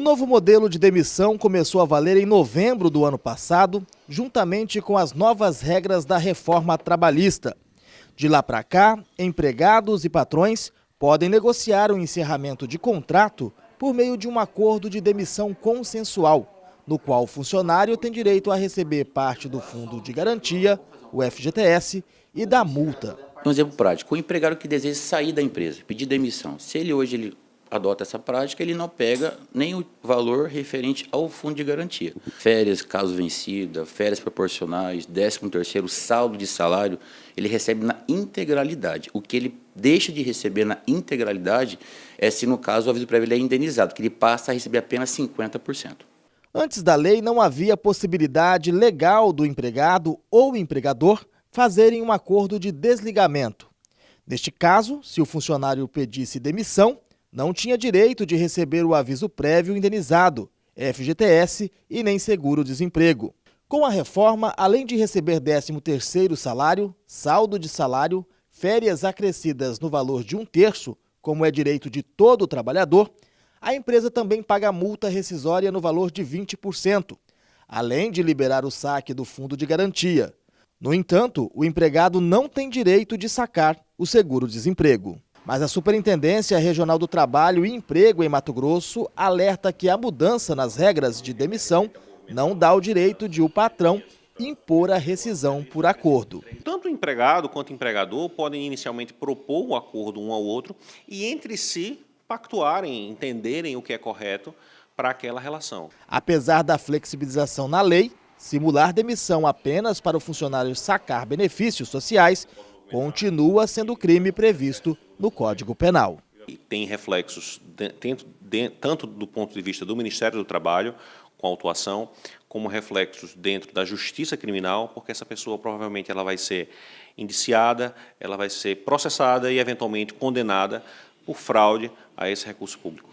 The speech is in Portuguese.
novo modelo de demissão começou a valer em novembro do ano passado, juntamente com as novas regras da reforma trabalhista. De lá para cá, empregados e patrões podem negociar o encerramento de contrato por meio de um acordo de demissão consensual, no qual o funcionário tem direito a receber parte do fundo de garantia, o FGTS, e da multa. Um exemplo prático, o empregado que deseja sair da empresa, pedir demissão, se ele hoje ele adota essa prática, ele não pega nem o valor referente ao fundo de garantia. Férias, caso vencida, férias proporcionais, décimo terceiro, saldo de salário, ele recebe na integralidade. O que ele deixa de receber na integralidade é se, no caso, o aviso prévio é indenizado, que ele passa a receber apenas 50%. Antes da lei, não havia possibilidade legal do empregado ou empregador fazerem um acordo de desligamento. Neste caso, se o funcionário pedisse demissão, não tinha direito de receber o aviso prévio indenizado, FGTS e nem seguro-desemprego. Com a reforma, além de receber 13º salário, saldo de salário, férias acrescidas no valor de um terço, como é direito de todo trabalhador, a empresa também paga multa rescisória no valor de 20%, além de liberar o saque do fundo de garantia. No entanto, o empregado não tem direito de sacar o seguro-desemprego. Mas a Superintendência Regional do Trabalho e Emprego em Mato Grosso alerta que a mudança nas regras de demissão não dá o direito de o patrão impor a rescisão por acordo. Tanto o empregado quanto o empregador podem inicialmente propor um acordo um ao outro e entre si pactuarem, entenderem o que é correto para aquela relação. Apesar da flexibilização na lei, simular demissão apenas para o funcionário sacar benefícios sociais continua sendo crime previsto no Código Penal. E tem reflexos dentro, dentro, tanto do ponto de vista do Ministério do Trabalho, com a autuação, como reflexos dentro da justiça criminal, porque essa pessoa provavelmente ela vai ser indiciada, ela vai ser processada e eventualmente condenada por fraude a esse recurso público.